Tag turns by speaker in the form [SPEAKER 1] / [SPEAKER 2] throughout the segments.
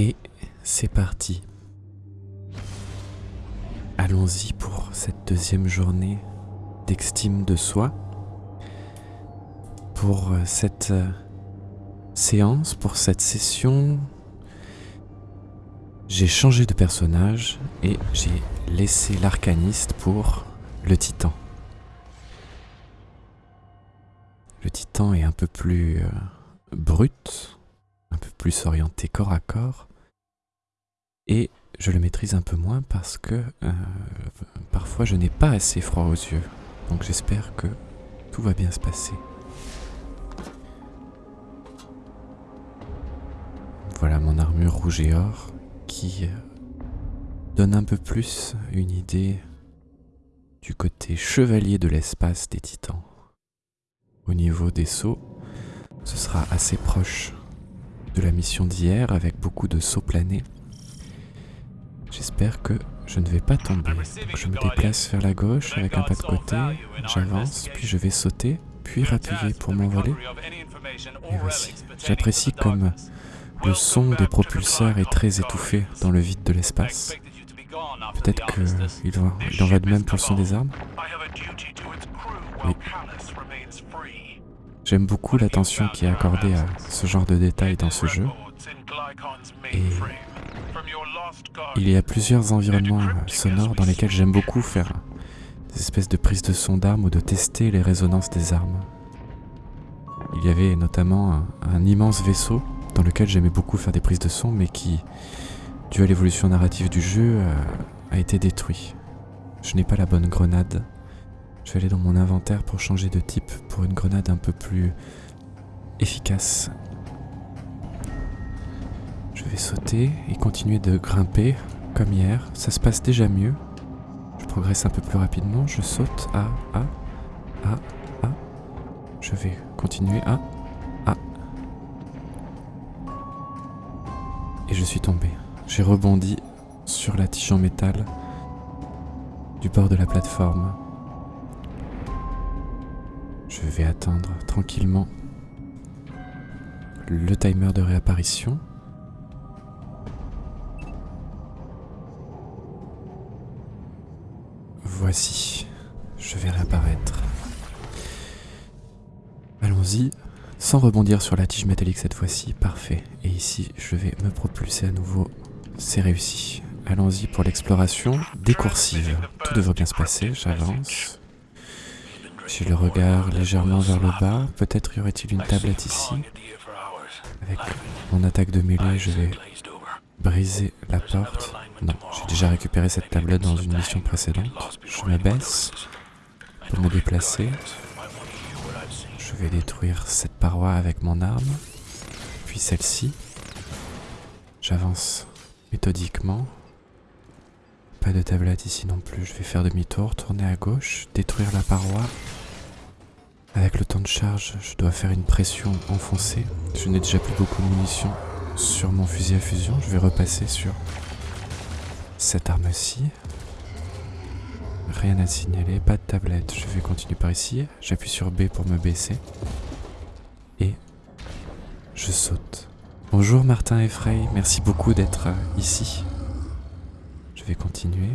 [SPEAKER 1] Et c'est parti. Allons-y pour cette deuxième journée d'estime de soi. Pour cette euh, séance, pour cette session, j'ai changé de personnage et j'ai laissé l'arcaniste pour le titan. Le titan est un peu plus euh, brut, un peu plus orienté corps à corps. Et je le maîtrise un peu moins parce que euh, parfois je n'ai pas assez froid aux yeux. Donc j'espère que tout va bien se passer. Voilà mon armure rouge et or qui euh, donne un peu plus une idée du côté chevalier de l'espace des titans. Au niveau des sauts, ce sera assez proche de la mission d'hier avec beaucoup de sauts planés. J'espère que je ne vais pas tomber. je me déplace vers la gauche avec un pas de côté, j'avance, puis je vais sauter, puis rappuyer pour m'envoler. Et voici. J'apprécie comme le son des propulseurs est très étouffé dans le vide de l'espace. Peut-être qu'il en va de même pour le son des armes. J'aime beaucoup l'attention qui est accordée à ce genre de détails dans ce jeu. Et il y a plusieurs environnements sonores dans lesquels j'aime beaucoup faire des espèces de prises de son d'armes ou de tester les résonances des armes. Il y avait notamment un, immense vaisseau dans lequel j'aimais beaucoup faire des prises de son mais qui, dû à l'évolution narrative du jeu, a, a été détruit. Je n'ai pas la bonne grenade. Je vais aller dans mon inventaire pour changer de type pour une grenade un peu plus efficace je vais sauter et continuer de grimper comme hier. Ça se passe déjà mieux. Je progresse un peu plus rapidement. Je saute à A, A, A. Je vais continuer à Et je suis tombé. J'ai rebondi sur la tige en métal du bord de la plateforme. Je vais attendre tranquillement le timer de réapparition. Voici, je vais réapparaître. Allons-y, sans rebondir sur la tige métallique cette fois-ci, parfait. Et ici, je vais me propulser à nouveau, c'est réussi. Allons-y pour l'exploration décoursive. Tout devrait bien se passer, j'avance. J'ai le regard légèrement vers le bas, peut-être y aurait-il une tablette ici. Avec mon attaque de mêlée, je vais briser la porte. Non, j'ai déjà récupéré cette tablette dans une mission précédente. Je me baisse pour me déplacer. Je vais détruire cette paroi avec mon arme, puis celle-ci. J'avance méthodiquement. Pas de tablette ici non plus. Je vais faire demi-tour, tourner à gauche, détruire la paroi. Avec le temps de charge, je dois faire une pression enfoncée. Je n'ai déjà plus beaucoup de munitions sur mon fusil à fusion. Je vais repasser sur cette arme-ci. Rien à signaler, pas de tablette. Je vais continuer par ici. J'appuie sur B pour me baisser. Et je saute. Bonjour Martin et Frey, merci beaucoup d'être euh, ici. Je vais continuer,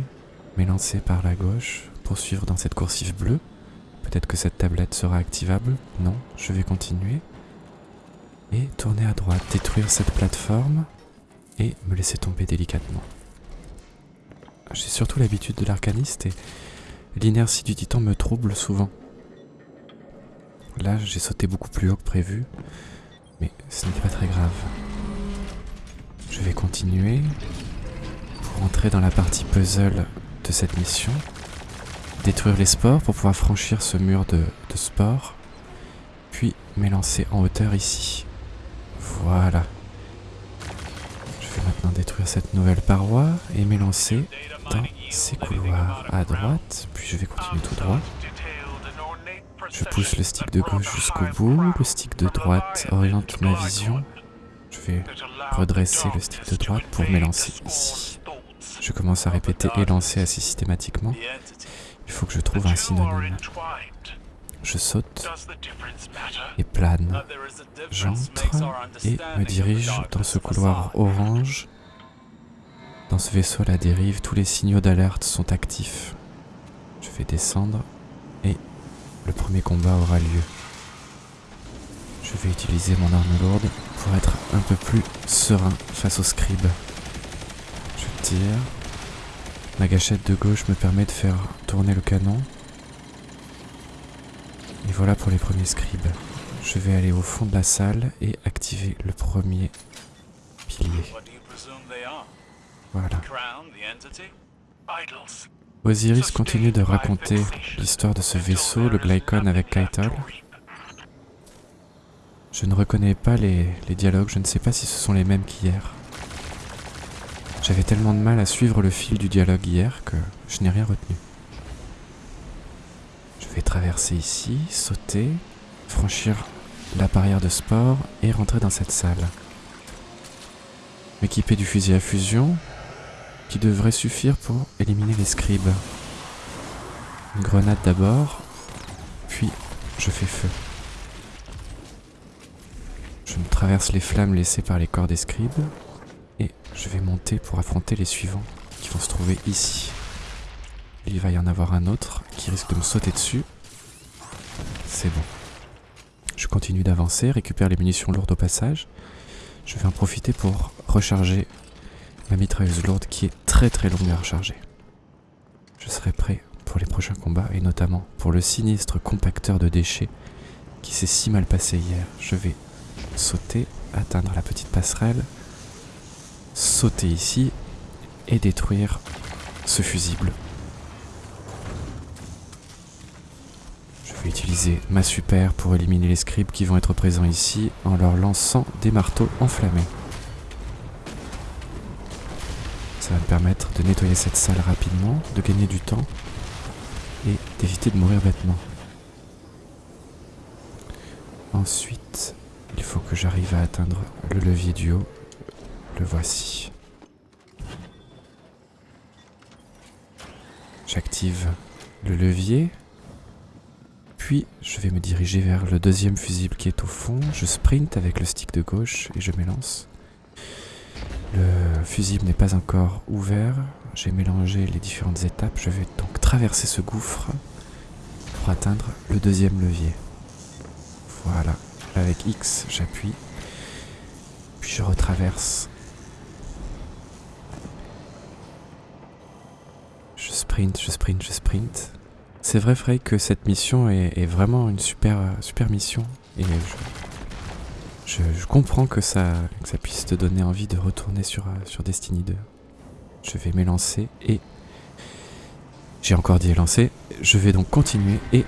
[SPEAKER 1] m'élancer par la gauche, poursuivre dans cette coursive bleue. Peut-être que cette tablette sera activable. Non, je vais continuer. Et tourner à droite, détruire cette plateforme et me laisser tomber délicatement. J'ai surtout l'habitude de l'arcaniste et l'inertie du titan me trouble souvent. Là, j'ai sauté beaucoup plus haut que prévu, mais ce n'est pas très grave. Je vais continuer pour entrer dans la partie puzzle de cette mission, détruire les sports pour pouvoir franchir ce mur de, de puis m'élancer en hauteur ici. Voilà. Détruire cette nouvelle paroi et m'élancer dans ces couloirs à droite, puis je vais continuer tout droit. Je pousse le stick de gauche jusqu'au bout, le stick de droite oriente ma vision. Je vais redresser le stick de droite pour m'élancer ici. Je commence à répéter et lancer assez systématiquement. Il faut que je trouve un synonyme. Je saute et plane. J'entre et me dirige dans ce couloir orange. Dans ce vaisseau à la dérive, tous les signaux d'alerte sont actifs. Je vais descendre et le premier combat aura lieu. Je vais utiliser mon arme lourde pour être un peu plus serein face au scribe. Je tire. Ma gâchette de gauche me permet de faire tourner le canon. Et voilà pour les premiers scribes. Je vais aller au fond de la salle et activer le premier pilier. Voilà. Osiris continue de raconter l'histoire de ce vaisseau, le Glycon avec Kaital. Je ne reconnais pas les, les dialogues, je ne sais pas si ce sont les mêmes qu'hier. J'avais tellement de mal à suivre le fil du dialogue hier que je n'ai rien retenu. Je vais traverser ici, sauter, franchir la barrière de sport et rentrer dans cette salle. M'équiper du fusil à fusion qui devrait suffire pour éliminer les scribes. Une grenade d'abord, puis je fais feu. Je me traverse les flammes laissées par les corps des scribes et je vais monter pour affronter les suivants qui vont se trouver ici. Il va y en avoir un autre qui risque de me sauter dessus. C'est bon. Je continue d'avancer, récupère les munitions lourdes au passage. Je vais en profiter pour recharger ma mitrailleuse lourde qui est très très longue à recharger. Je serai prêt pour les prochains combats et notamment pour le sinistre compacteur de déchets qui s'est si mal passé hier. Je vais sauter, atteindre la petite passerelle, sauter ici et détruire ce fusible. Je vais utiliser ma super pour éliminer les scribes qui vont être présents ici en leur lançant des marteaux enflammés. De nettoyer cette salle rapidement, de gagner du temps et d'éviter de mourir bêtement. Ensuite, il faut que j'arrive à atteindre le levier du haut. Le voici. J'active le levier. Puis je vais me diriger vers le deuxième fusible qui est au fond. Je sprint avec le stick de gauche et je m'élance. Le fusible n'est pas encore ouvert. J'ai mélangé les différentes étapes. Je vais donc traverser ce gouffre pour atteindre le deuxième levier. Voilà. Avec X, j'appuie. Puis je retraverse. Je sprint, je sprint, je sprint. C'est vrai, Frey, que cette mission est, vraiment une super, super mission. Je, comprends que ça, puisse te donner envie de retourner sur, sur Destiny 2. Je vais m'élancer et... J'ai encore dit élancer. Je vais donc continuer et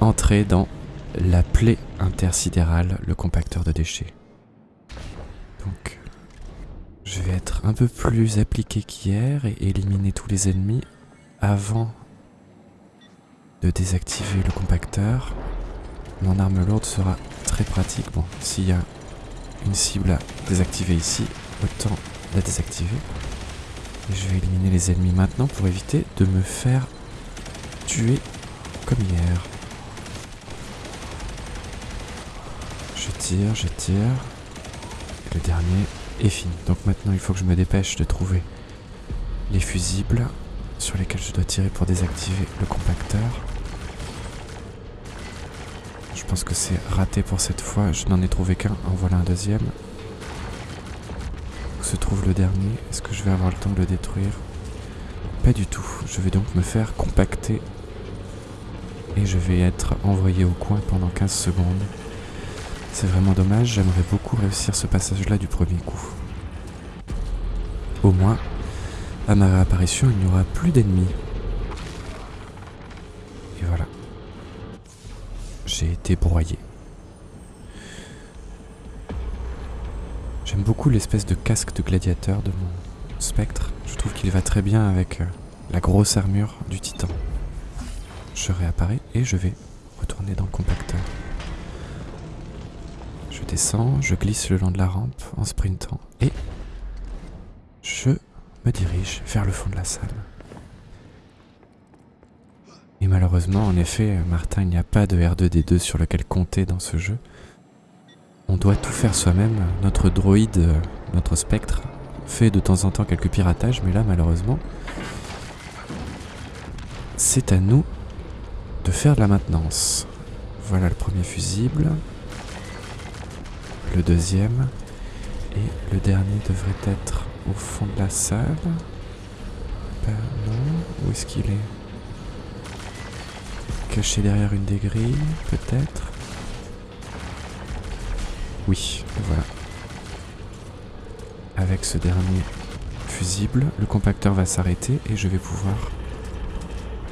[SPEAKER 1] entrer dans la plaie intersidérale, le compacteur de déchets. Donc, je vais être un peu plus appliqué qu'hier et éliminer tous les ennemis avant de désactiver le compacteur. Mon arme lourde sera très pratique. Bon, s'il y a une cible à désactiver ici, autant la désactiver. Et je vais éliminer les ennemis maintenant pour éviter de me faire tuer comme hier. Je tire, je tire. le dernier est fini. Donc maintenant, il faut que je me dépêche de trouver les fusibles sur lesquels je dois tirer pour désactiver le compacteur. Pense que c'est raté pour cette fois. Je n'en ai trouvé qu'un. En voilà un deuxième. Où se trouve le dernier? Est-ce que je vais avoir le temps de le détruire? Pas du tout. Je vais donc me faire compacter. Et je vais être envoyé au coin pendant 15 secondes. C'est vraiment dommage, j'aimerais beaucoup réussir ce passage-là du premier coup. Au moins, à ma réapparition, il n'y aura plus d'ennemis. J'ai été broyé. J'aime beaucoup l'espèce de casque de gladiateur de mon spectre. Je trouve qu'il va très bien avec euh, la grosse armure du titan. Je réapparais et je vais retourner dans le compacteur. Je descends, je glisse le long de la rampe en sprintant et je me dirige vers le fond de la salle. Et malheureusement, en effet, Martin, il n'y a pas de R2D2 sur lequel compter dans ce jeu. On doit tout faire soi-même. Notre droïde, notre spectre, fait de temps en temps quelques piratages, mais là, malheureusement, c'est à nous de faire de la maintenance. Voilà le premier fusible. Le deuxième. Et le dernier devrait être au fond de la salle. Ben non, où est-ce qu'il est? Caché derrière une des grilles, peut-être Oui, voilà. Avec ce dernier fusible, le compacteur va s'arrêter et je vais pouvoir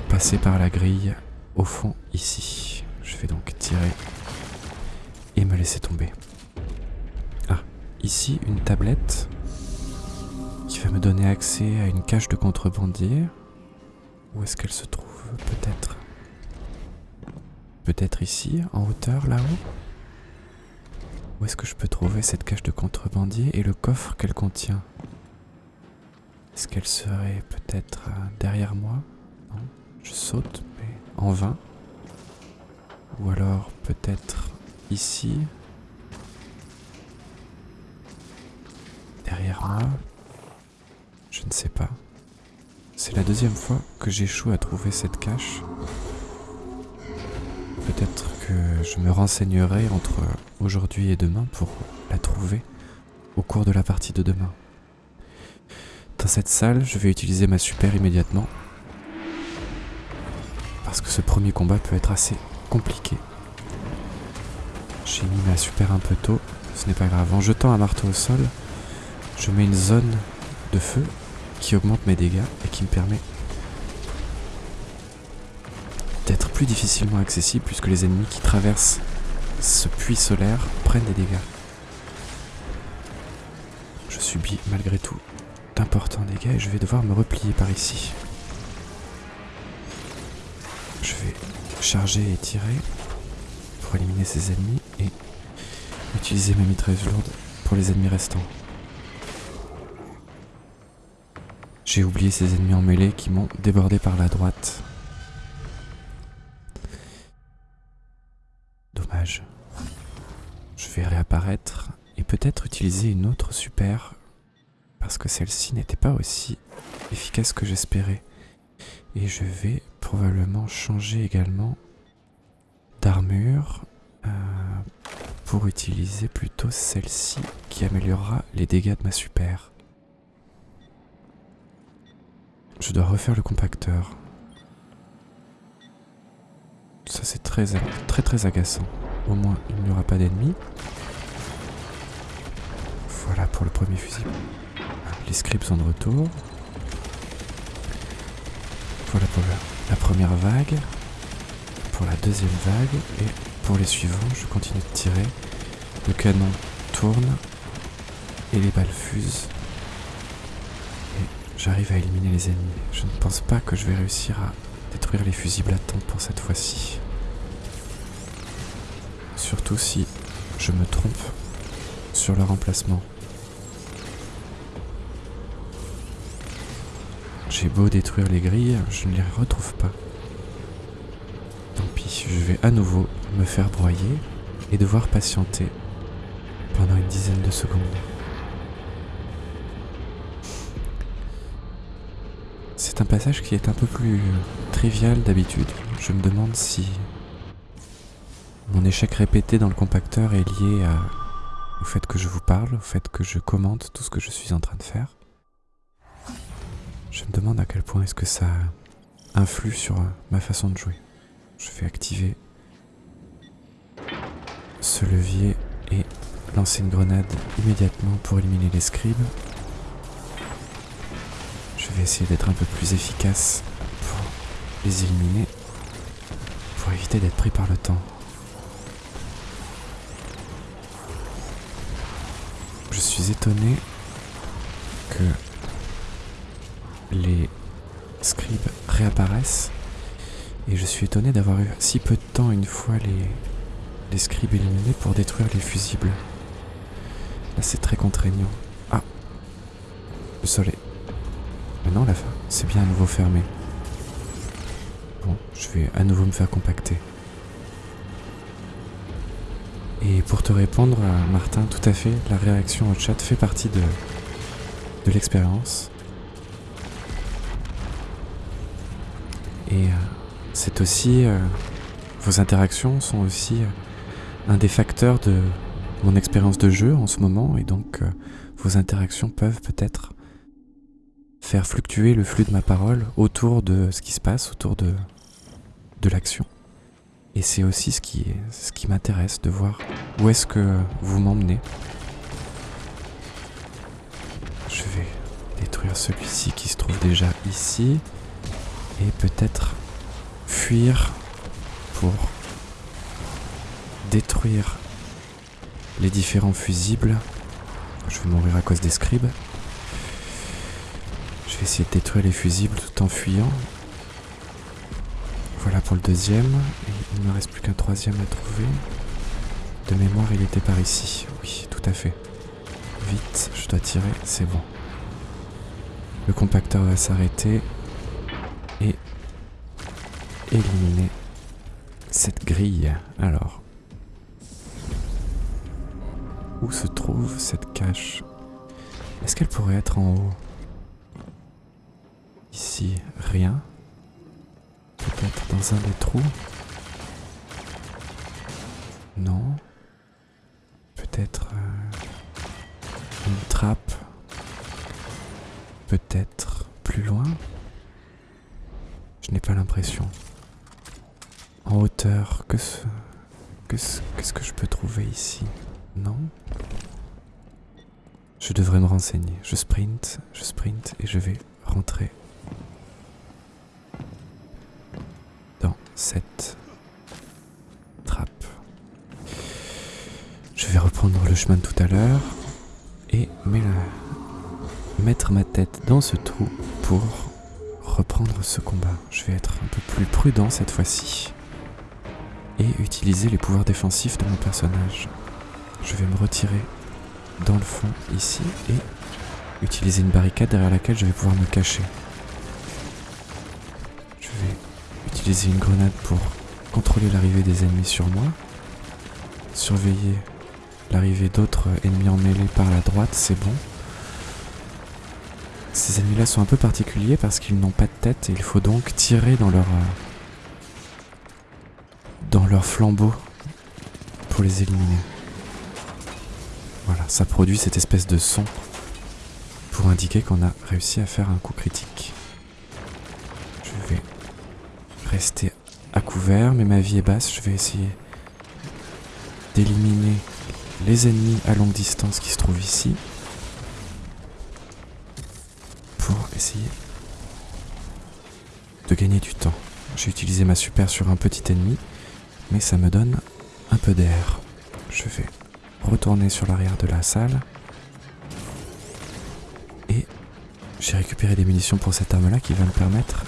[SPEAKER 1] passer par la grille au fond ici. Je vais donc tirer et me laisser tomber. Ah, ici une tablette qui va me donner accès à une cage de contrebandier. Où est-ce qu'elle se trouve Peut-être? Peut-être ici, en hauteur, là-haut Où est-ce que je peux trouver cette cage de contrebandier et le coffre qu'elle contient Est-ce qu'elle serait peut-être euh, derrière moi Non Je saute, mais en vain. Ou alors peut-être ici Derrière moi Je ne sais pas. C'est la deuxième fois que j'échoue à trouver cette cache. Peut-être que je me renseignerai entre aujourd'hui et demain pour la trouver au cours de la partie de demain. Dans cette salle, je vais utiliser ma super immédiatement. Parce que ce premier combat peut être assez compliqué. J'ai mis ma super un peu tôt, ce n'est pas grave. En jetant un marteau au sol, je mets une zone de feu qui augmente mes dégâts et qui me permet difficilement accessible puisque les ennemis qui traversent ce puits solaire prennent des dégâts. Je subis malgré tout d'importants dégâts et je vais devoir me replier par ici. Je vais charger et tirer pour éliminer ces ennemis et utiliser ma mitrailleuse lourde pour les ennemis restants. J'ai oublié ces ennemis en mêlée qui m'ont débordé par la droite. Et peut-être utiliser une autre super parce que celle-ci n'était pas aussi efficace que j'espérais. Et je vais probablement changer également d'armure euh, pour utiliser plutôt celle-ci qui améliorera les dégâts de ma super. Je dois refaire le compacteur. Ça c'est très très très agaçant. Au moins il n'y aura pas d'ennemis. Voilà pour le premier fusil. Les scripts sont de retour. Voilà pour la, première vague. Pour la deuxième vague. Et pour les suivants, je continue de tirer. Le canon tourne. Et les balles fusent. Et j'arrive à éliminer les ennemis. Je ne pense pas que je vais réussir à détruire les fusibles à temps pour cette fois-ci. Surtout si je me trompe sur leur emplacement. J'ai beau détruire les grilles, je ne les retrouve pas. Tant pis, je vais à nouveau me faire broyer et devoir patienter pendant une dizaine de secondes. C'est un passage qui est un peu plus trivial d'habitude. Je me demande si mon échec répété dans le compacteur est lié au fait que je vous parle, au fait que je commente tout ce que je suis en train de faire. Je me demande à quel point est-ce que ça influe sur ma façon de jouer. Je vais activer ce levier et lancer une grenade immédiatement pour éliminer les scribes. Je vais essayer d'être un peu plus efficace pour les éliminer, pour éviter d'être pris par le temps. Je suis étonné que les scribes réapparaissent et je suis étonné d'avoir eu si peu de temps une fois les, les scribes éliminés pour détruire les fusibles. Là c'est très contraignant. Ah Le soleil. Mais non, la fin, c'est bien à nouveau fermé. Bon, je vais à nouveau me faire compacter. Et pour te répondre, Martin, tout à fait, la réaction au chat fait partie de, de l'expérience. Et euh, c'est aussi... Euh, vos interactions sont aussi euh, un des facteurs de mon expérience de jeu en ce moment, et donc vos interactions peuvent peut-être faire fluctuer le flux de ma parole autour de ce qui se passe, autour de, de l'action. Et c'est aussi ce qui, ce qui m'intéresse de voir où est-ce que vous m'emmenez. Je vais détruire celui-ci qui se trouve déjà ici. Et peut-être fuir pour détruire les différents fusibles. Je vais mourir à cause des scribes. Je vais essayer de détruire les fusibles tout en fuyant. Voilà pour le deuxième. Il ne me reste plus qu'un troisième à trouver. De mémoire, il était par ici. Oui, tout à fait. Vite, je dois tirer, c'est bon. Le compacteur va s'arrêter éliminer cette grille. Alors, où se trouve cette cache? Est-ce qu'elle pourrait être en haut? Ici, rien. Peut-être dans un des trous? Non. Peut-être euh, une trappe? Peut-être plus loin? Je n'ai pas l'impression. En hauteur, que ce... Qu'est-ce que je peux trouver ici? Non? Je devrais me renseigner. Je sprint, je sprint et je vais rentrer cette trappe. Je vais reprendre le chemin de tout à l'heure et mettre ma tête dans ce trou pour reprendre ce combat. Je vais être un peu plus prudent cette fois-ci et utiliser les pouvoirs défensifs de mon personnage. Je vais me retirer dans le fond ici et utiliser une barricade derrière laquelle je vais pouvoir me cacher. utiliser une grenade pour contrôler l'arrivée des ennemis sur moi, surveiller l'arrivée d'autres ennemis en mêlée par la droite, c'est bon. Ces ennemis-là sont un peu particuliers parce qu'ils n'ont pas de tête et il faut donc tirer dans leur euh, dans leur flambeau pour les éliminer. Voilà, ça produit cette espèce de son pour indiquer qu'on a réussi à faire un coup critique. Je vais rester à couvert, mais ma vie est basse. Je vais essayer d'éliminer les ennemis à longue distance qui se trouvent ici. Pour essayer de gagner du temps. J'ai utilisé ma super sur un petit ennemi, mais ça me donne un peu d'air. Je vais retourner sur l'arrière de la salle. Et j'ai récupéré des munitions pour cette arme-là qui va me permettre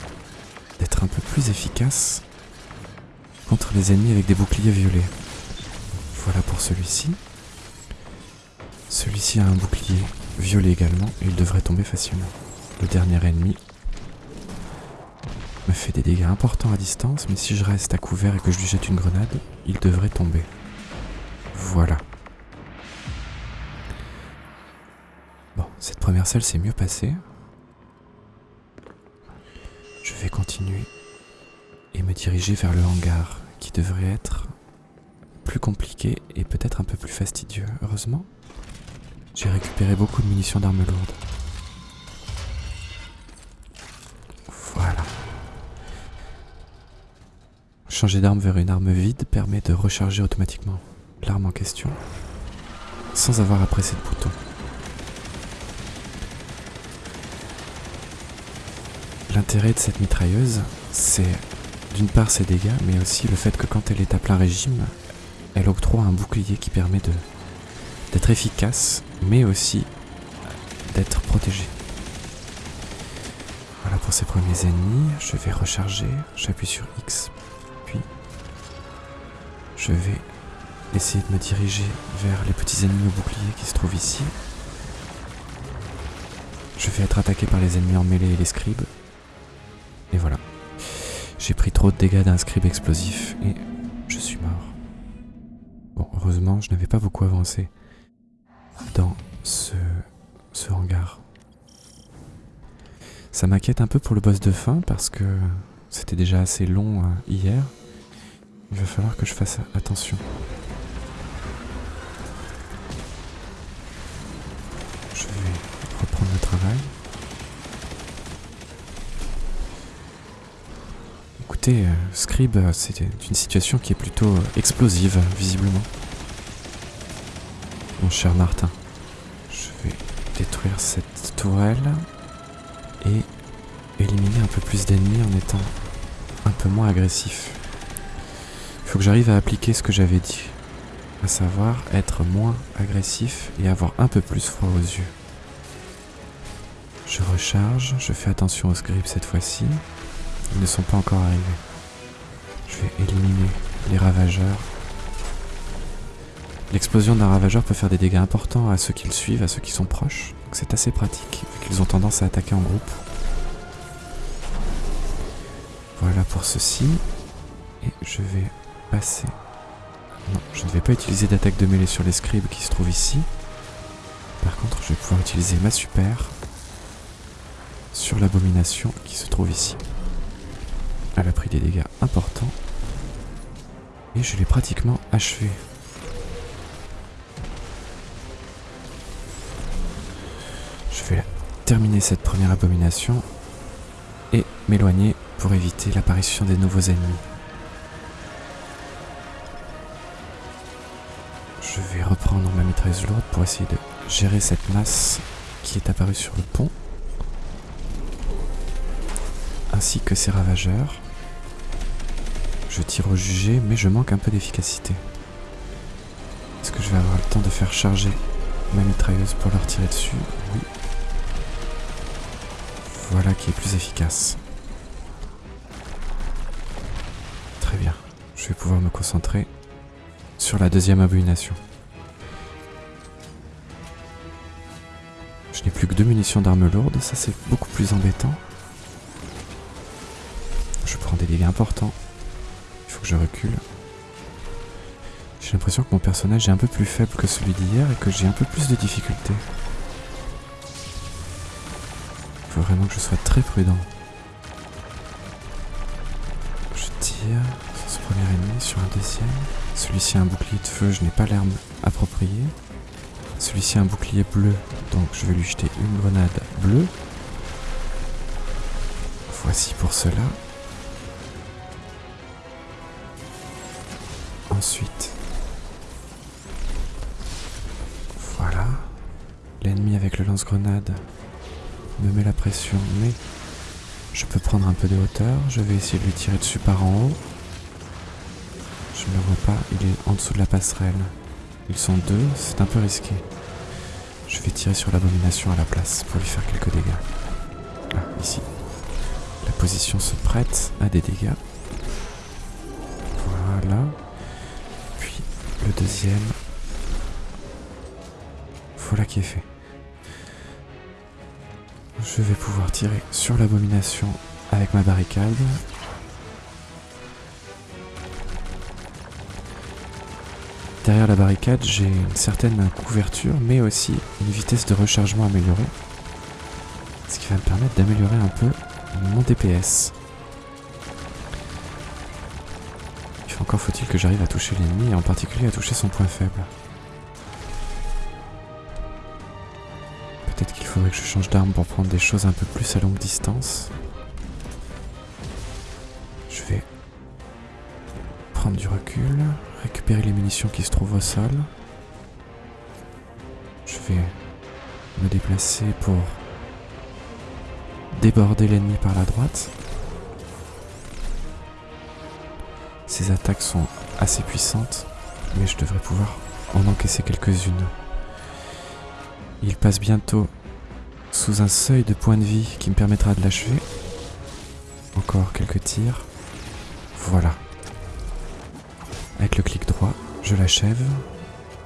[SPEAKER 1] d'être un peu plus efficace contre les ennemis avec des boucliers violets. Voilà pour celui-ci. Celui-ci a un bouclier violet également et il devrait tomber facilement. Le dernier ennemi fait des dégâts importants à distance, mais si je reste à couvert et que je lui jette une grenade, il devrait tomber. Voilà. Bon, cette première salle s'est mieux passée. Je vais continuer et me diriger vers le hangar qui devrait être plus compliqué et peut-être un peu plus fastidieux. Heureusement, j'ai récupéré beaucoup de munitions d'armes lourdes. Changer d'arme vers une arme vide permet de recharger automatiquement l'arme en question sans avoir à presser de bouton. L'intérêt de cette mitrailleuse, c'est d'une part ses dégâts, mais aussi le fait que quand elle est à plein régime, elle octroie un bouclier qui permet d'être efficace, mais aussi d'être protégé. Voilà pour ces premiers ennemis. Je vais recharger. J'appuie sur X. Je vais essayer de me diriger vers les petits ennemis au bouclier qui se trouvent ici. je vais être attaqué par les ennemis en mêlée et les scribes. Et voilà. J'ai pris trop de dégâts d'un scribe explosif et je suis mort. Bon, heureusement, je n'avais pas beaucoup avancé dans ce, ce hangar. Ça m'inquiète un peu pour le boss de fin parce que c'était déjà assez long euh, hier. Il va falloir que je fasse attention. Je vais reprendre le travail. Écoutez, euh, Scribe, euh, c'est une situation qui est plutôt euh, explosive, visiblement. Mon cher Martin, je vais détruire cette tourelle et éliminer un peu plus d'ennemis en étant un peu moins agressif. Faut que j'arrive à appliquer ce que j'avais dit, à savoir être moins agressif et avoir un peu plus froid aux yeux. Je recharge, je fais attention aux scripts cette fois-ci. Ils ne sont pas encore arrivés. Je vais éliminer les ravageurs. L'explosion d'un ravageur peut faire des dégâts importants à ceux qui le suivent, à ceux qui sont proches. C'est assez pratique, vu qu'ils ont tendance à attaquer en groupe. Voilà pour ceci. Et je vais Non, je ne vais pas utiliser d'attaque de mêlée sur les scribes qui se trouvent ici. Par contre, je vais pouvoir utiliser ma super sur l'abomination qui se trouve ici. Elle a pris des dégâts importants. Et je l'ai pratiquement achevé. Je vais terminer cette première abomination et m'éloigner pour éviter l'apparition des nouveaux ennemis. Je vais reprendre ma mitrailleuse lourde pour essayer de gérer cette masse qui est apparue sur le pont, ainsi que ces ravageurs. Je tire au jugé, mais je manque un peu d'efficacité. Est-ce que je vais avoir le temps de faire charger ma mitrailleuse pour leur tirer dessus? Oui. Voilà qui est plus efficace. Très bien. Je vais pouvoir me concentrer sur la deuxième abomination. Je n'ai plus que deux munitions d'armes lourdes, ça c'est beaucoup plus embêtant. Je prends des dégâts importants. Il faut que je recule. J'ai l'impression que mon personnage est un peu plus faible que celui d'hier et que j'ai un peu plus de difficultés. Il faut vraiment que je sois très prudent. Sur un deuxième. Celui-ci a un bouclier de feu, je n'ai pas l'arme appropriée. Celui-ci a un bouclier bleu, donc je vais lui jeter une grenade bleue. Voici pour cela. Ensuite, voilà. L'ennemi avec le lance-grenade me met la pression, mais je peux prendre un peu de hauteur. Je vais essayer de lui tirer dessus par en haut. Je ne le vois pas, il est en dessous de la passerelle. Ils sont deux, c'est un peu risqué. Je vais tirer sur l'abomination à la place pour lui faire quelques dégâts. Ah, ici. La position se prête à des dégâts. Voilà. Puis le deuxième. Voilà qui est fait. Je vais pouvoir tirer sur l'abomination avec ma barricade. Derrière la barricade, j'ai une certaine couverture, mais aussi une vitesse de rechargement améliorée. Ce qui va me permettre d'améliorer un peu mon DPS. Encore faut-il que j'arrive à toucher l'ennemi, et en particulier à toucher son point faible. Peut-être qu'il faudrait que je change d'arme pour prendre des choses un peu plus à longue distance. Je vais prendre du recul, récupérer les munitions qui se trouvent au sol. Je vais me déplacer pour déborder l'ennemi par la droite. Ces attaques sont assez puissantes, mais je devrais pouvoir en encaisser quelques-unes. Il passe bientôt sous un seuil de points de vie qui me permettra de l'achever. Encore quelques tirs. Voilà. Avec le clic droit, je l'achève.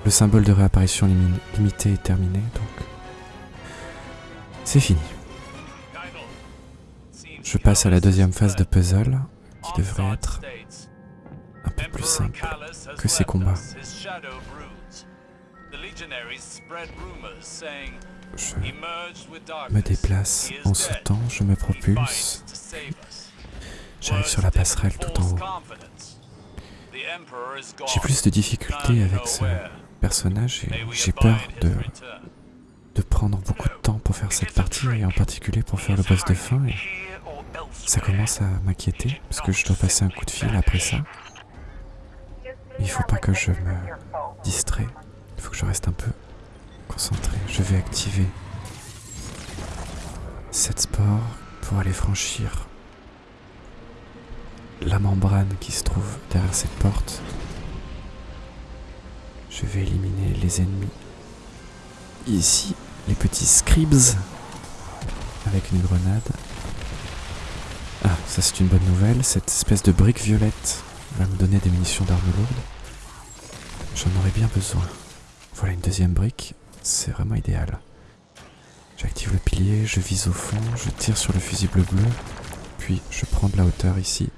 [SPEAKER 1] Le symbole de réapparition limité est terminé, donc C'est fini. Je passe à la deuxième phase de puzzle, qui devrait être un peu plus simple que ces combats. Je me déplace en sautant, je me propulse. J'arrive sur la passerelle tout en haut. J'ai plus de difficultés avec ce personnage et j'ai peur de, de prendre beaucoup de temps pour faire cette partie et en particulier pour faire le boss de fin. Et ça commence à m'inquiéter parce que je dois passer un coup de fil après ça. Il faut pas que je me distrais. Il faut que je reste un peu concentré. Je vais activer cette sport pour aller franchir la membrane qui se trouve derrière cette porte. Je vais éliminer les ennemis. Ici, les petits scribes avec une grenade. Ah, ça c'est une bonne nouvelle. Cette espèce de brique violette va me donner des munitions d'armes lourdes. J'en aurais bien besoin. Voilà une deuxième brique. C'est vraiment idéal. J'active le pilier, je vise au fond, je tire sur le fusible bleu, puis je prends de la hauteur ici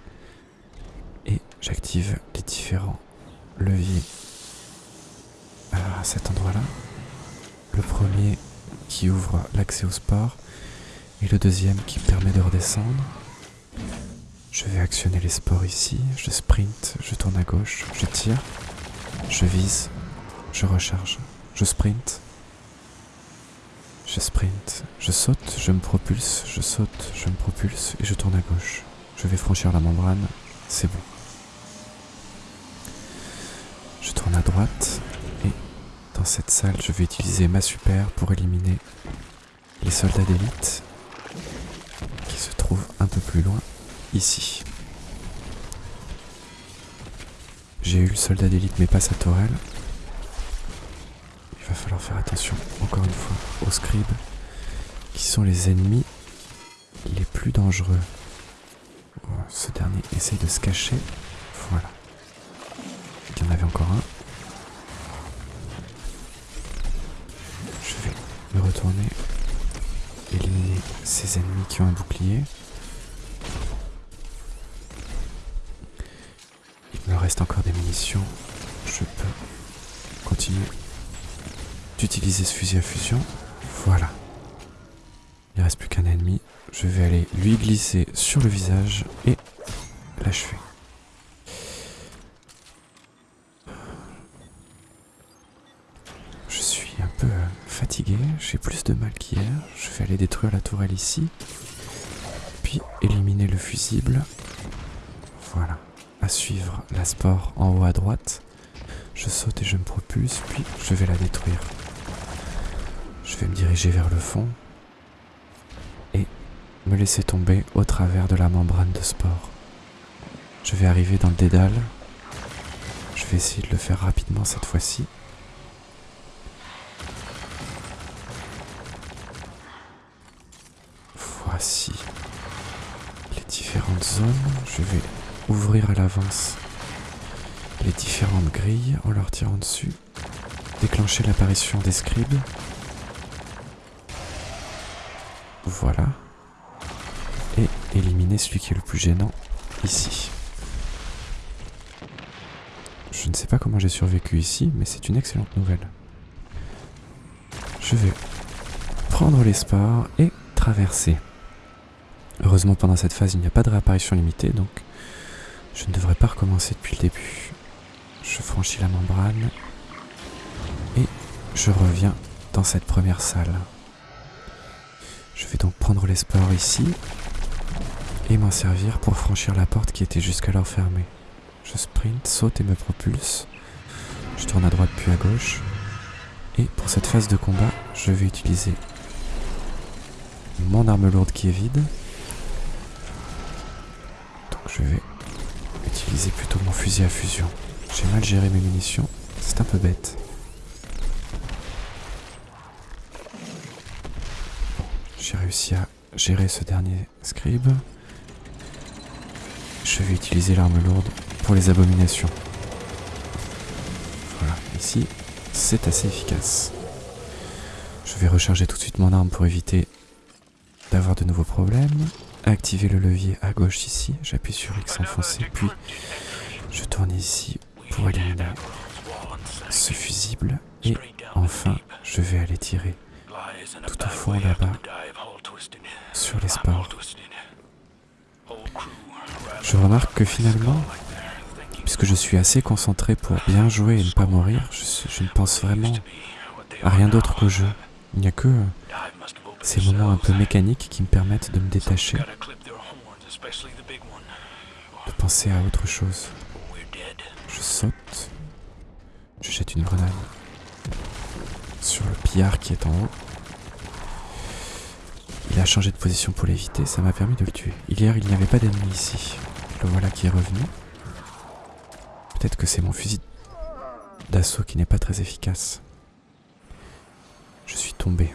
[SPEAKER 1] j'active les différents leviers à cet endroit-là. Le premier qui ouvre l'accès au sport et le deuxième qui permet de redescendre. Je vais actionner les sports ici, je sprint, je tourne à gauche, je tire, je vise, je recharge, je sprint, je sprint, je saute, je me propulse, je saute, je me propulse et je tourne à gauche. Je vais franchir la membrane, c'est bon. Je tourne à droite et dans cette salle, je vais utiliser ma super pour éliminer les soldats d'élite qui se trouvent un peu plus loin ici. J'ai eu le soldat d'élite mais pas sa tourelle. Il va falloir faire attention encore une fois aux scribes qui sont les ennemis les plus dangereux. Ce dernier essaye de se cacher. Voilà. Il y en avait encore un. Je vais me retourner, éliminer ces ennemis qui ont un bouclier. Il me reste encore des munitions. Je peux continuer d'utiliser ce fusil à fusion. Voilà. Il reste plus qu'un ennemi. Je vais aller lui glisser sur le visage et l'achever. Je suis un peu fatigué, j'ai plus de mal qu'hier. Je vais aller détruire la tourelle ici. Puis éliminer le fusible. Voilà. À suivre la sport en haut à droite. Je saute et je me propulse, puis je vais la détruire. Je vais me diriger vers le fond et me laisser tomber au travers de la membrane de sport. Je vais arriver dans le dédale. Je vais essayer de le faire rapidement cette fois-ci. Voici les Je vais ouvrir à l'avance les différentes grilles en leur tirant dessus. Déclencher l'apparition des scribes Voilà. Et éliminer celui qui est le plus gênant ici. Je ne sais pas comment j'ai survécu ici, mais c'est une excellente nouvelle. Je vais prendre les et traverser. Heureusement pendant cette phase il n'y a pas de réapparition limitée, donc je ne devrais pas recommencer depuis le début. Je franchis la membrane et je reviens dans cette première salle. Je vais donc prendre les sports ici et m'en servir pour franchir la porte qui était jusqu'alors fermée. Je sprint, saute et me propulse. Je tourne à droite puis à gauche. Et pour cette phase de combat, je vais utiliser mon arme lourde qui est vide. Je vais utiliser plutôt mon fusil à fusion. J'ai mal géré mes munitions, c'est un peu bête. J'ai réussi à gérer ce dernier scribe. Je vais utiliser l'arme lourde pour les abominations. Voilà, ici, c'est assez efficace. Je vais recharger tout de suite mon arme pour éviter d'avoir de nouveaux problèmes. Activer le levier à gauche ici. J'appuie sur X enfoncé, puis je tourne ici pour éliminer ce fusible. Et enfin, je vais aller tirer tout au fond là-bas sur les. Je remarque que finalement, puisque je suis assez concentré pour bien jouer et ne pas mourir, je, ne pense vraiment à rien d'autre qu'au jeu. Il n'y a que ces moments un peu mécaniques qui me permettent de me détacher, de penser à autre chose. Je saute, je jette une grenade sur le pillard qui est en haut. Il a changé de position pour l'éviter, ça m'a permis de le tuer. Hier, il n'y avait pas d'ennemi ici. Le voilà qui est revenu. Peut-être que c'est mon fusil d'assaut qui n'est pas très efficace. Je suis tombé.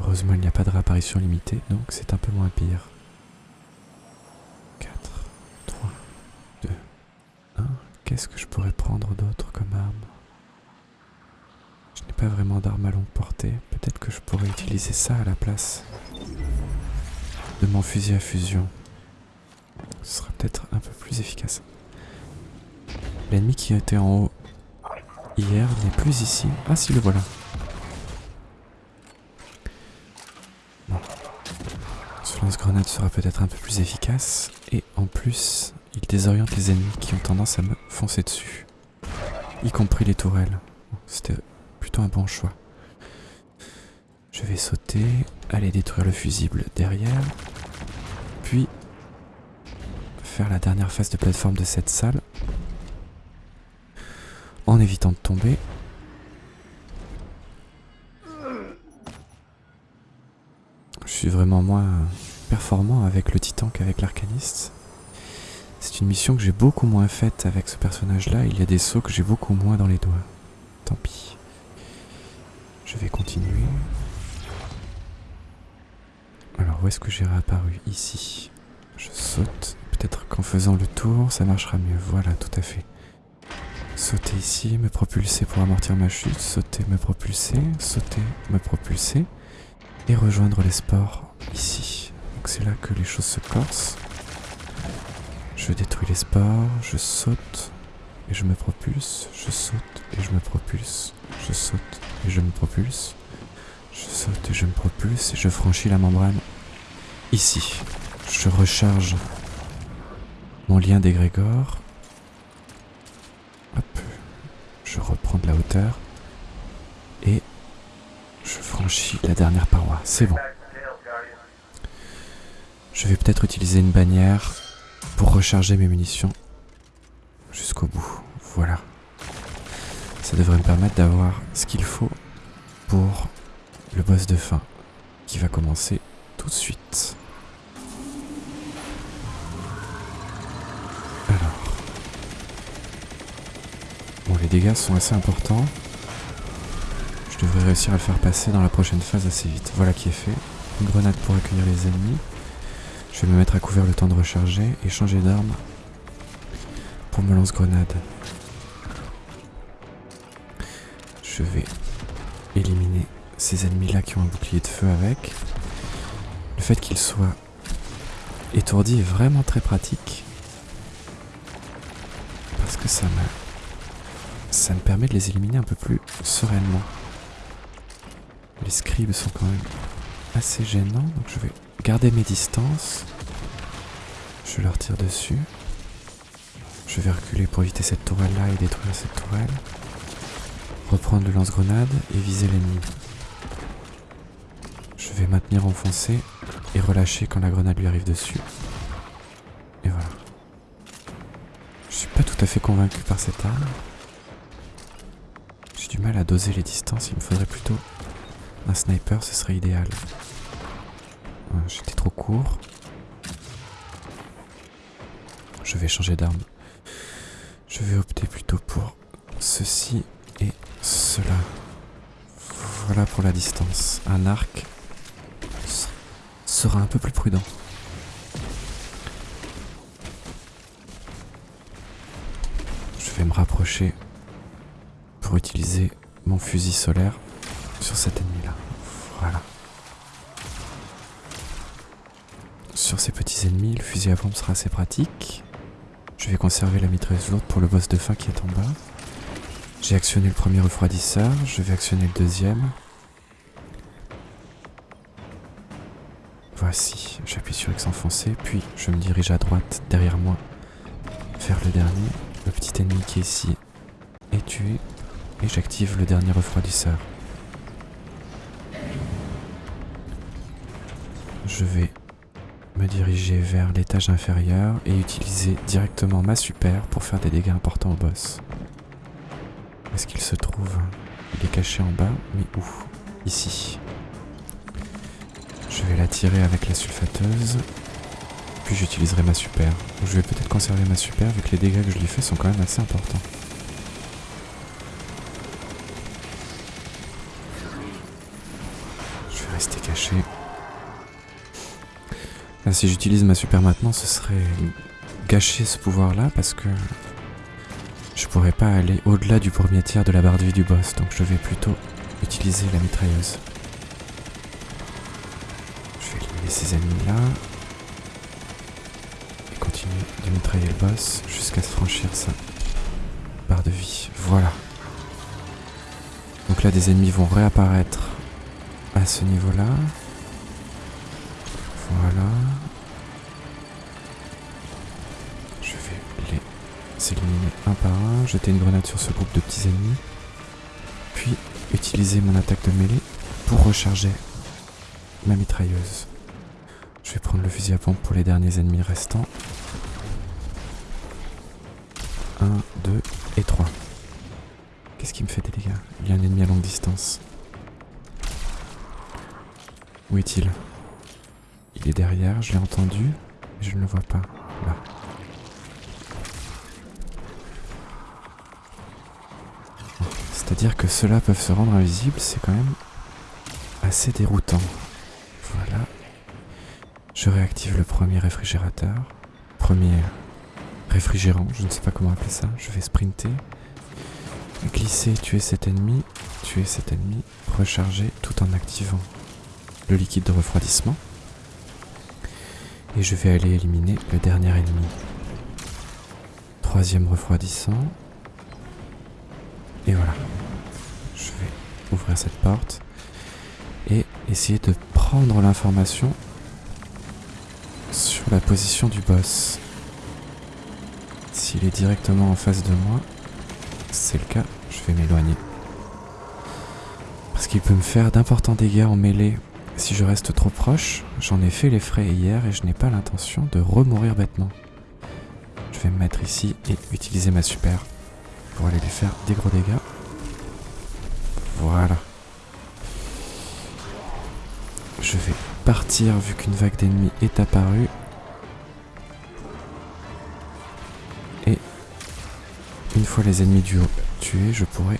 [SPEAKER 1] Heureusement, il n'y a pas de réapparition limitée, donc c'est un peu moins pire. 4, 3, 2, 1. Qu'est-ce que je pourrais prendre d'autre comme arme? Je n'ai pas vraiment d'arme à longue portée. Peut-être que je pourrais utiliser ça à la place de mon fusil à fusion. Ce sera peut-être un peu plus efficace. L'ennemi qui était en haut hier n'est plus ici. Ah si, le voilà. Sera peut-être un peu plus efficace. Et en plus, il désoriente les ennemis qui ont tendance à me foncer dessus. Y compris les tourelles. C'était plutôt un bon choix. Je vais sauter, aller détruire le fusible derrière, puis faire la dernière phase de plateforme de cette salle en évitant de tomber. Je suis vraiment moins performant avec le titan qu'avec l'arcaniste. C'est une mission que j'ai beaucoup moins faite avec ce personnage-là. Il y a des sauts que j'ai beaucoup moins dans les doigts. Tant pis. Je vais continuer. Alors, où est-ce que j'ai réapparu? Ici. Je saute. Peut-être qu'en faisant le tour, ça marchera mieux. Voilà, tout à fait. Sauter ici, me propulser pour amortir ma chute, sauter, me propulser, sauter, me propulser, et rejoindre les sports ici. C'est là que les choses se corsent. Je détruis les sports, je saute, et je me propulse, je saute, et je me propulse, je saute, et je me propulse, je saute, et je me propulse, et je franchis la membrane ici. Je recharge mon lien d'égrégore. Hop, je reprends de la hauteur et je franchis la dernière paroi. C'est bon. Je vais peut-être utiliser une bannière pour recharger mes munitions jusqu'au bout. Voilà. Ça devrait me permettre d'avoir ce qu'il faut pour le boss de fin qui va commencer tout de suite. les dégâts sont assez importants. Je devrais réussir à le faire passer dans la prochaine phase assez vite. Voilà qui est fait. Une grenade pour accueillir les ennemis. Je vais me mettre à couvert le temps de recharger et changer d'arme pour me lance-grenade. Je vais éliminer ces ennemis-là qui ont un bouclier de feu avec. Le fait qu'ils soient étourdis est vraiment très pratique. Parce que ça me ça me permet de les éliminer un peu plus sereinement. Les scribes sont quand même assez gênants, donc je vais garder mes distances. Je leur tire dessus. Je vais reculer pour éviter cette tourelle-là et détruire cette tourelle. Reprendre le lance-grenade et viser l'ennemi. Je vais maintenir enfoncé et relâcher quand la grenade lui arrive dessus. Et voilà. Je suis pas tout à fait convaincu par cette arme du mal à doser les distances, il me faudrait plutôt un sniper, ce serait idéal. J'étais trop court. Je vais changer d'arme. Je vais opter plutôt pour ceci et cela. Voilà pour la distance. Un arc sera un peu plus prudent. Je vais me rapprocher pour utiliser mon fusil solaire sur cet ennemi-là. Voilà. Sur ces petits ennemis, le fusil à pompe sera assez pratique. Je vais conserver la mitrailleuse lourde pour le boss de fin qui est en bas. J'ai actionné le premier refroidisseur, je vais actionner le deuxième. Voici, j'appuie sur X enfoncé, puis je me dirige à droite derrière moi vers le dernier. Le petit ennemi qui est ici est tué et j'active le dernier refroidisseur. Je vais me diriger vers l'étage inférieur et utiliser directement ma super pour faire des dégâts importants au boss. Où est-ce qu'il se trouve? Il est caché en bas, mais où? Ici. Je vais la tirer avec la sulfateuse. Puis j'utiliserai ma super. je vais peut-être conserver ma super vu que les dégâts que je lui fais sont quand même assez importants. Je vais rester caché. Si j'utilise ma super maintenant, ce serait gâcher ce pouvoir-là parce que je pourrais pas aller au-delà du premier tiers de la barre de vie du boss. Donc je vais plutôt utiliser la mitrailleuse ces ennemis-là. Et continuer de mitrailler le boss jusqu'à se franchir sa barre de vie. Voilà. Donc là, des ennemis vont réapparaître à ce niveau-là. Jeter une grenade sur ce groupe de petits ennemis, puis utiliser mon attaque de mêlée pour recharger ma mitrailleuse. Je vais prendre le fusil à pompe pour les derniers ennemis restants. 1, 2 et 3. Qu'est-ce qui me fait des dégâts? Il y a un ennemi à longue distance. Où est-il? Il est derrière, je l'ai entendu, mais je ne le vois pas. Là. C'est-à-dire que ceux-là peuvent se rendre invisibles, c'est quand même assez déroutant. Voilà, je réactive le premier réfrigérateur. Premier réfrigérant, je ne sais pas comment appeler ça. Je vais sprinter. Glisser, tuer cet ennemi. Tuer cet ennemi. Recharger tout en activant le liquide de refroidissement. Et je vais aller éliminer le dernier ennemi. Troisième refroidissant. Et voilà. Cette porte et essayer de prendre l'information sur la position du boss. S'il est directement en face de moi, c'est le cas, je vais m'éloigner. Parce qu'il peut me faire d'importants dégâts en mêlée. Si je reste trop proche, j'en ai fait les frais hier et je n'ai pas l'intention de remourir bêtement. Je vais me mettre ici et utiliser ma super pour aller lui faire des gros dégâts. Partir vu qu'une vague d'ennemis est apparue. Et une fois les ennemis du haut tués, je pourrais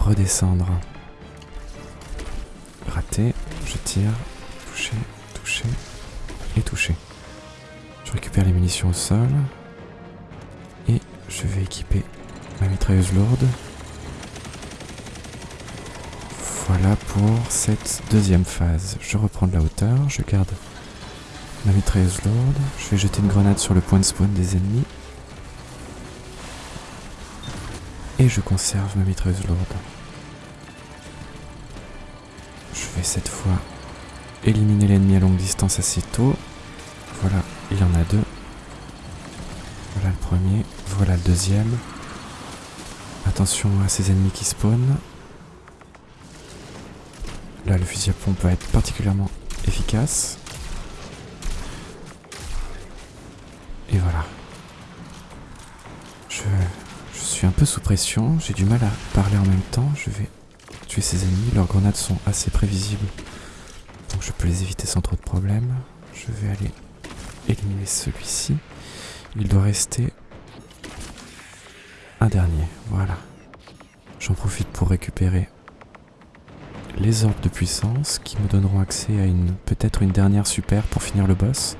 [SPEAKER 1] redescendre. Raté, je tire, toucher, toucher et toucher. Je récupère les munitions au sol et je vais équiper ma mitrailleuse lourde. Voilà pour cette deuxième phase. Je reprends de la hauteur, je garde ma mitrailleuse lourde, je vais jeter une grenade sur le point de spawn des ennemis. Et je conserve ma mitrailleuse lourde. Je vais cette fois éliminer l'ennemi à longue distance assez tôt. Voilà, il y en a deux. Voilà le premier, voilà le deuxième. Attention à ces ennemis qui spawnent. Là, le fusil à pompe va être particulièrement efficace. Et voilà. Je, je suis un peu sous pression, j'ai du mal à parler en même temps. Je vais tuer ces ennemis, leurs grenades sont assez prévisibles. Donc je peux les éviter sans trop de problèmes. Je vais aller éliminer celui-ci. Il doit rester un dernier, voilà. J'en profite pour récupérer les orbes de puissance qui me donneront accès à une peut-être une dernière super pour finir le boss.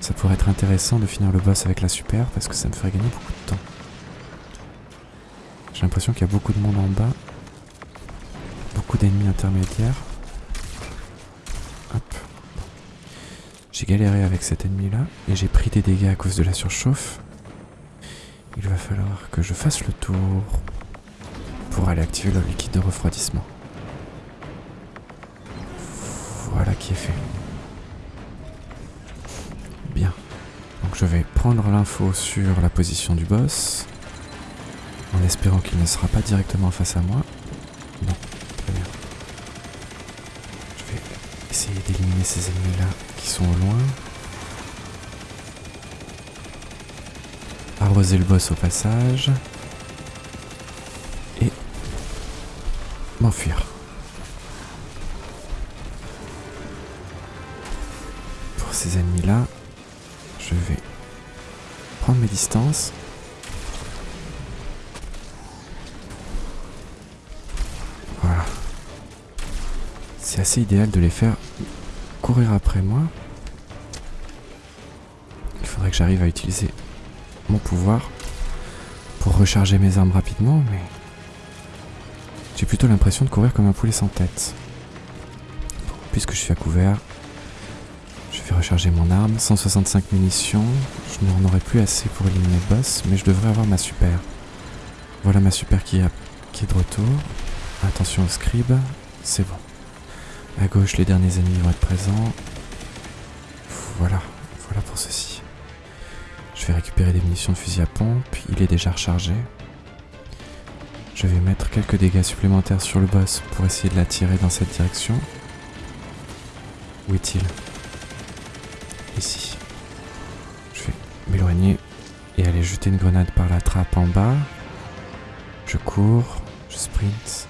[SPEAKER 1] Ça pourrait être intéressant de finir le boss avec la super parce que ça me ferait gagner beaucoup de temps. J'ai l'impression qu'il y a beaucoup de monde en bas. Beaucoup d'ennemis intermédiaires. Hop. J'ai galéré avec cet ennemi là et j'ai pris des dégâts à cause de la surchauffe. Il va falloir que je fasse le tour pour aller activer le liquide de refroidissement. Qui est fait. Bien. Donc je vais prendre l'info sur la position du boss, en espérant qu'il ne sera pas directement face à moi. Non, très bien. Je vais essayer d'éliminer ces ennemis-là qui sont au loin. Arroser le boss au passage. De les faire courir après moi. Il faudrait que j'arrive à utiliser mon pouvoir pour recharger mes armes rapidement, mais j'ai plutôt l'impression de courir comme un poulet sans tête. Puisque je suis à couvert, je vais recharger mon arme. 165 munitions. Je n'en aurai plus assez pour éliminer le boss, mais je devrais avoir ma super. Voilà ma super qui, qui est de retour. Attention au scribe, c'est bon. À gauche, les derniers ennemis vont être présents. Voilà, voilà pour ceci. Je vais récupérer des munitions de fusil à pompe, il est déjà rechargé. Je vais mettre quelques dégâts supplémentaires sur le boss pour essayer de l'attirer dans cette direction. Où est-il? Ici. Je vais m'éloigner et aller jeter une grenade par la trappe en bas. Je cours, je sprint,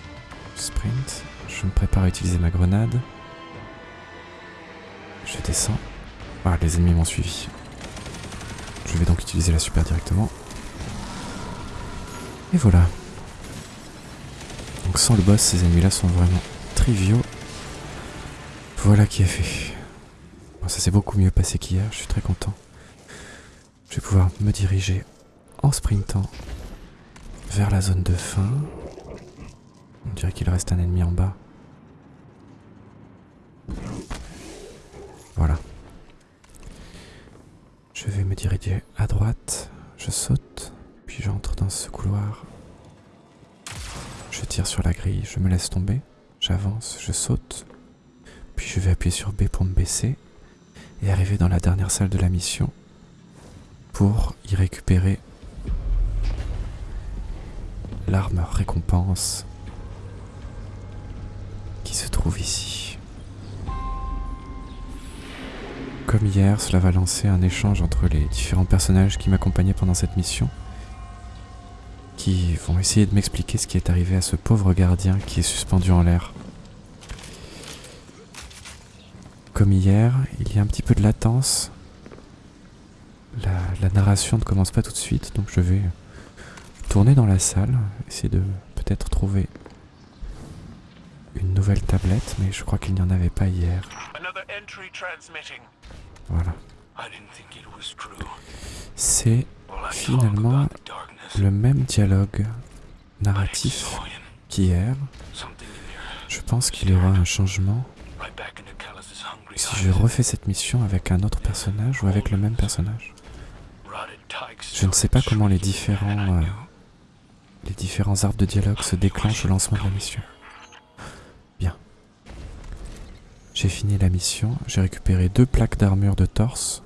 [SPEAKER 1] je sprint, je me prépare à utiliser ma grenade. Je descends. Ah, les ennemis m'ont suivi. Je vais donc utiliser la super directement. Et voilà. Donc sans le boss, ces ennemis-là sont vraiment triviaux. Voilà qui est fait. Ça s'est beaucoup mieux passé qu'hier, je suis très content. Je vais pouvoir me diriger en sprintant vers la zone de fin. On dirait qu'il reste un ennemi en bas. Voilà. Je vais me diriger à droite, je saute, puis j'entre dans ce couloir. Je tire sur la grille, je me laisse tomber, j'avance, je saute, puis je vais appuyer sur B pour me baisser et arriver dans la dernière salle de la mission pour y récupérer l'arme récompense qui se trouve ici. Comme hier, cela va lancer un échange entre les différents personnages qui m'accompagnaient pendant cette mission, qui vont essayer de m'expliquer ce qui est arrivé à ce pauvre gardien qui est suspendu en l'air. Comme hier, il y a un petit peu de latence. La, narration ne commence pas tout de suite, donc je vais tourner dans la salle, essayer de peut-être trouver une nouvelle tablette, mais je crois qu'il n'y en avait pas hier. C'est finalement le même dialogue narratif qu'hier. Je pense qu'il y aura un changement. Si je refais cette mission avec un autre personnage ou avec le même personnage. Je ne sais pas comment les différents, euh, les différents arbres de dialogue se déclenchent au lancement de la mission. J'ai fini la mission, j'ai récupéré deux plaques d'armure de torse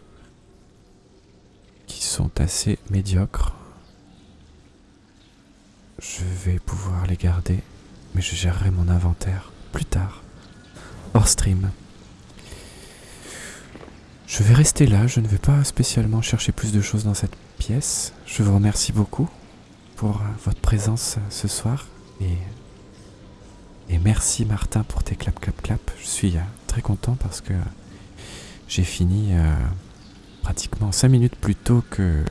[SPEAKER 1] qui sont assez médiocres. Je vais pouvoir les garder, mais je gérerai mon inventaire plus tard, hors stream. Je vais rester là, je ne vais pas spécialement chercher plus de choses dans cette pièce. Je vous remercie beaucoup pour votre présence ce soir et, et merci Martin pour tes clap clap clap. Je suis euh, très content parce que j'ai fini euh, pratiquement 5 minutes plus tôt que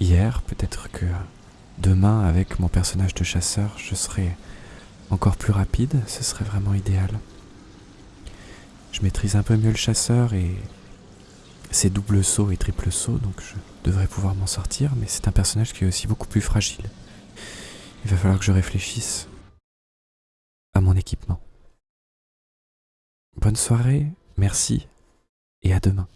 [SPEAKER 1] hier. Peut-être que demain avec mon personnage de chasseur je serai encore plus rapide, ce serait vraiment idéal. Je maîtrise un peu mieux le chasseur et c'est double saut et triple saut, donc je devrais pouvoir m'en sortir, mais c'est un personnage qui est aussi beaucoup plus fragile. Il va falloir que je réfléchisse à mon équipement. Bonne soirée, merci, et à demain.